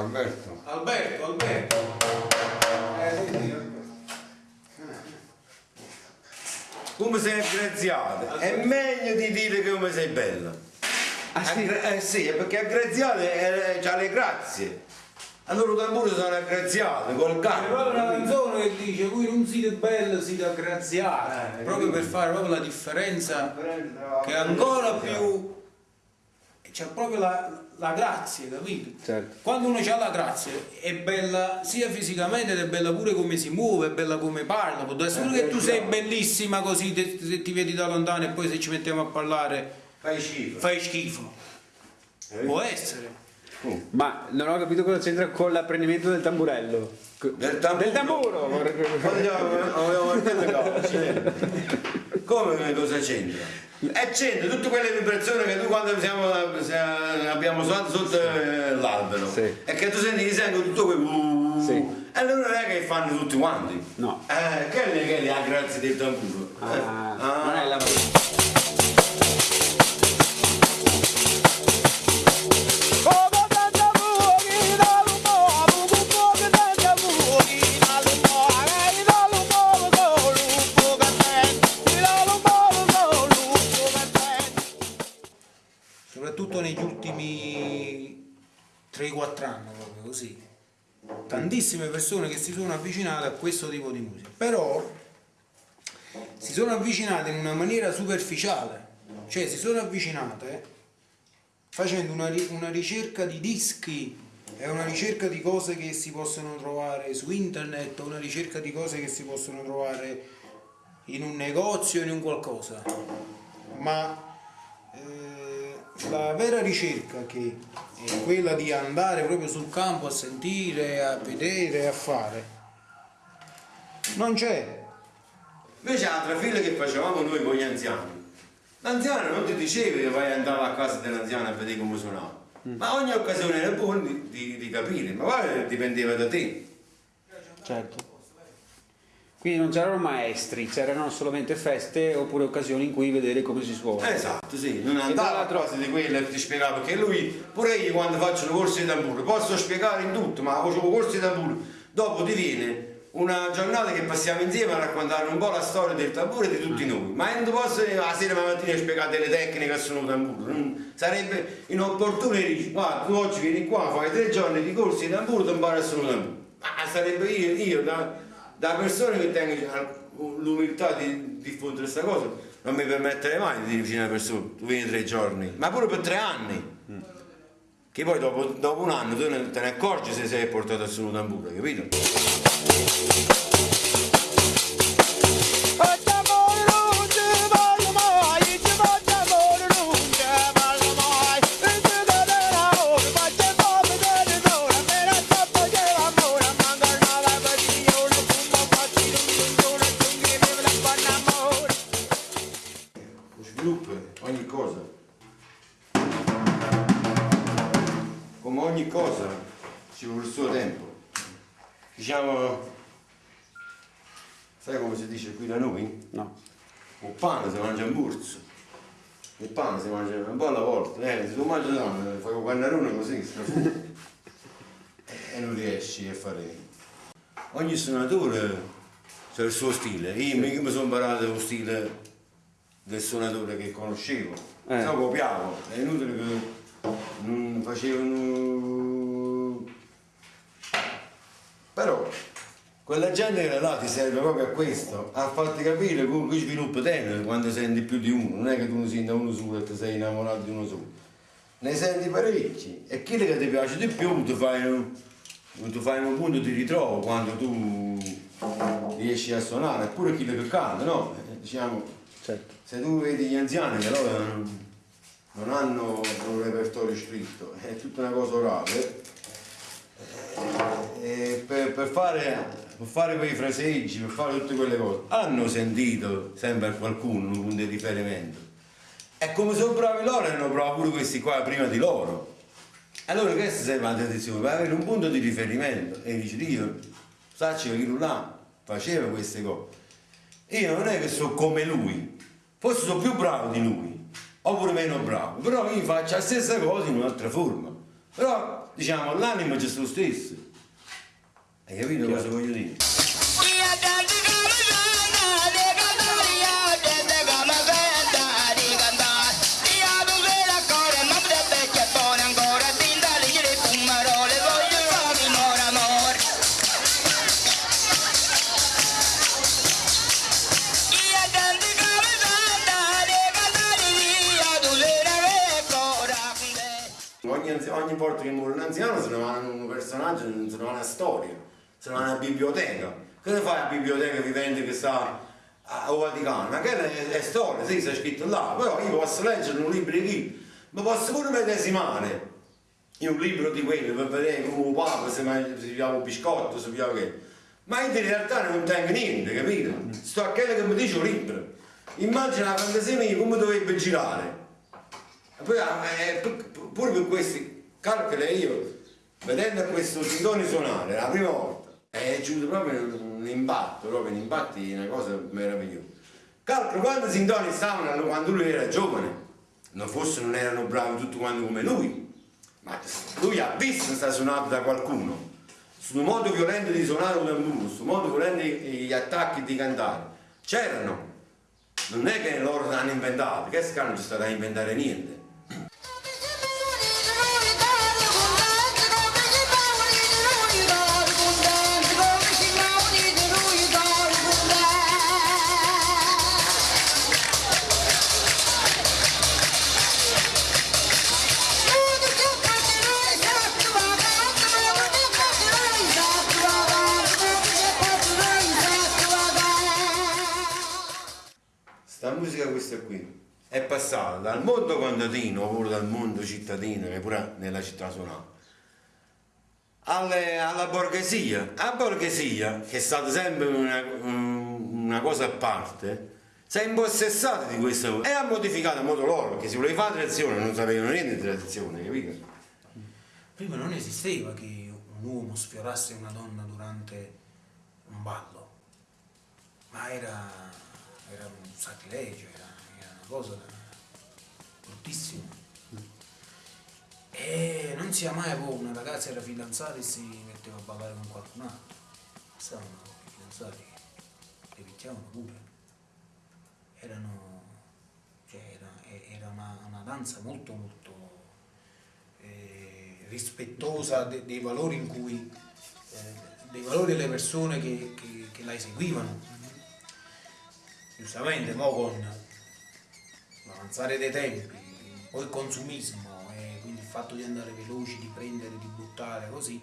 Alberto. Alberto, Alberto. Eh, sì, sì, Alberto. Come sei aggraziato? È meglio di dire che come sei bella. Ah, sì? Aggra- eh sì, perché aggraziato eh, c'ha le grazie. Allora tamburi sono aggraziati col C'è proprio una canto. canzone che dice voi non siete belli, siete aggraziati. Eh, proprio per fare proprio la differenza che è ancora più c'è proprio la, la grazia, capito? Certo. Quando uno ha la grazia è bella sia fisicamente ed è bella pure come si muove, è bella come parla. Può essere pure che tu sei bellissima così se ti vedi da lontano e poi se ci mettiamo a parlare Fai schifo. fai schifo. Può essere. Ma non ho capito cosa c'entra con l'apprendimento del tamburello. Del tamburo. Del tamburo! Vogliamo vedere Come cosa c'entra? E c'entra tutte quelle vibrazioni che tu quando siamo, abbiamo suonato sotto eh, l'albero Sì. e che tu senti che senti tutto quel uh, Sì. e allora non è che fanno tutti quanti No. eh, che è la grazia del tamburo eh? Ah, non è la... così. Tantissime persone che si sono avvicinate a questo tipo di musica, però si sono avvicinate in una maniera superficiale, cioè si sono avvicinate facendo una, una ricerca di dischi, è una ricerca di cose che si possono trovare su internet, una ricerca di cose che si possono trovare in un negozio, in un qualcosa. Ma eh, la vera ricerca che è quella di andare proprio sul campo a sentire, a vedere, a fare, non c'è. invece l'altra fila che facevamo noi con gli anziani l'anziano non ti diceva che vai andare a casa dell'anziano a vedere come suonava ma ogni occasione era buona di, di- di capire ma poi dipendeva da te Certo. Quindi non c'erano maestri, c'erano solamente feste oppure occasioni in cui vedere come si suona. Esatto, sì, non andava a cose di quelle che ti spiegava, perché lui, pure io quando faccio i corsi di tamburo, posso spiegare in tutto, ma facevo corsi di tamburo, dopo ti viene una giornata che passiamo insieme a raccontare un po' la storia del tamburo e di tutti noi, ma non posso la sera la mattina spiegare delle tecniche sul tamburo, non- sarebbe inopportuno e dici, guarda, tu oggi vieni qua, fai tre giorni di corsi di tamburo, ti impari a suonare tamburo. Ma sarebbe io, io da, da persona che tengo l'umiltà di diffondere questa cosa, non mi permetterei mai di dire vicino alle persone, tu vieni tre giorni, ma pure per tre anni. Che poi dopo, dopo un anno tu te ne accorgi se sei portato a suonare tamburo, capito? Qui da noi? No. Il pane si mangia in borsa. Il pane si mangia un po' alla volta, eh, se tu mangi tanto, fai un pannarone così, e non riesci a fare. Ogni suonatore ha il suo stile. Io mica mi sono imparato lo stile del suonatore che conoscevo. Eh. No, copiavo, è inutile che non facevano. Però quella gente che là ti serve proprio a questo, a farti capire come qui sviluppo te quando senti più di uno, non è che tu ne senti uno solo e ti sei innamorato di uno solo. Ne senti parecchi e quello che ti piace di più ti fai un, ti fai un punto di ritrovo quando tu riesci a suonare, eppure quello che canta, no? Eh, Diciamo, Certo. se tu vedi gli anziani che loro non, non hanno un repertorio scritto, è tutta una cosa orale, eh, e per, per fare, per fare quei fraseggi, per fare tutte quelle cose, hanno sentito sempre qualcuno un punto di riferimento. E come sono bravi loro, erano bravi pure questi qua prima di loro. Allora questa serve la tradizione, per avere un punto di riferimento. E dice, io, sacci che là faceva queste cose. Io non è che sono come lui, forse sono più bravo di lui, oppure meno bravo, però io faccio la stessa cosa in un'altra forma. Però, diciamo, l'anima c'è lo stesso. Hai capito cosa voglio dire? Ogni, volta che muore un anziano se ne va un personaggio, se ne va una storia, se ne va una biblioteca. Che ne fai a biblioteca vivente che sta a a Vaticano? Che è, è storia, sì, sta scritto là, però io posso leggere un libro di chi? Ma posso pure medesimare in un libro di quello per vedere come un papa se piava un biscotto, si piava che. Ma in realtà non tengo niente, capito? Sto a quello che mi dice un libro. Immagina la fantasia mia come dovrebbe girare. Poi, eh, pu- pu- pure per questi calcoli io, vedendo questo tindone suonare la prima volta, è giunto proprio un impatto, proprio un impatto di una cosa meravigliosa. Calcolo quanti sintoni stavano quando lui era giovane, non forse non erano bravi tutti quanti come lui, ma lui ha visto sta suonato da qualcuno, sul modo violento di suonare un tamburo, sul modo violento gli attacchi di cantare, c'erano, non è che loro l'hanno inventato, che scalo non c'è stato da inventare niente. È passata dal mondo contadino oppure dal mondo cittadino che pure nella città suonava alle- alla borghesia. La borghesia, che è stata sempre una, una cosa a parte, si è impossessata di questo e ha modificato in modo loro, perché se voleva fare tradizione non sapevano niente di tradizione, capito? Prima non esisteva che un uomo sfiorasse una donna durante un ballo, ma era, era un sacrilegio, era, cosa bruttissima. E non sia mai poi una ragazza era fidanzata e si metteva a ballare con qualcun altro. Stavano i fidanzati, le picchiavano pure. Erano, cioè era, era una, una danza molto molto eh, rispettosa de- dei valori in cui eh, dei valori delle persone che, che- che la eseguivano giustamente mo con l'avanzare dei tempi poi il consumismo e quindi il fatto di andare veloci di prendere di buttare così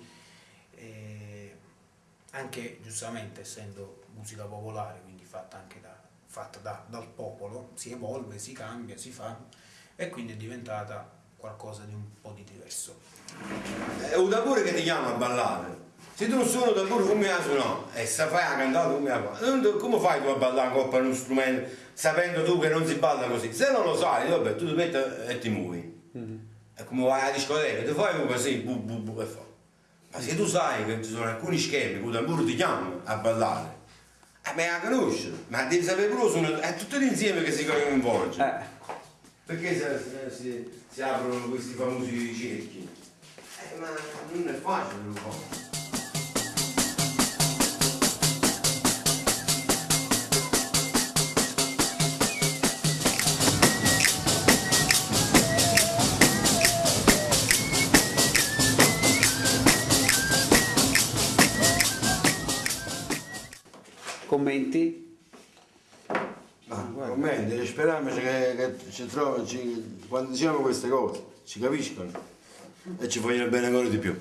anche giustamente essendo musica popolare quindi fatta anche da, fatta da- dal popolo si evolve si cambia si fa e quindi è diventata qualcosa di un po' di diverso È un tamburo che ti chiama a ballare. Se tu non suoni un tamburo come la suonare e se fai la cantata come la fai, non- come fai tu a ballare con uno strumento sapendo tu che non si balla così? Se non lo sai, vabbè, tu ti metti e ti muovi. È come vai alla discoteca, ti fai così, bu bu bu e fa. Ma se tu sai che ci sono alcuni schemi che il tamburo ti chiama a ballare, eh, ma la conosci, ma devi sapere pure suonare, è tutto l'insieme che si coinvolge. Eh, Perché si, si- si aprono questi famosi cerchi? Eh, ma non è facile lo fare. Commenti? Ma commenti, speriamo che, che ci trovano, ci- quando diciamo queste cose, ci capiscono e ci vogliono bene ancora di più.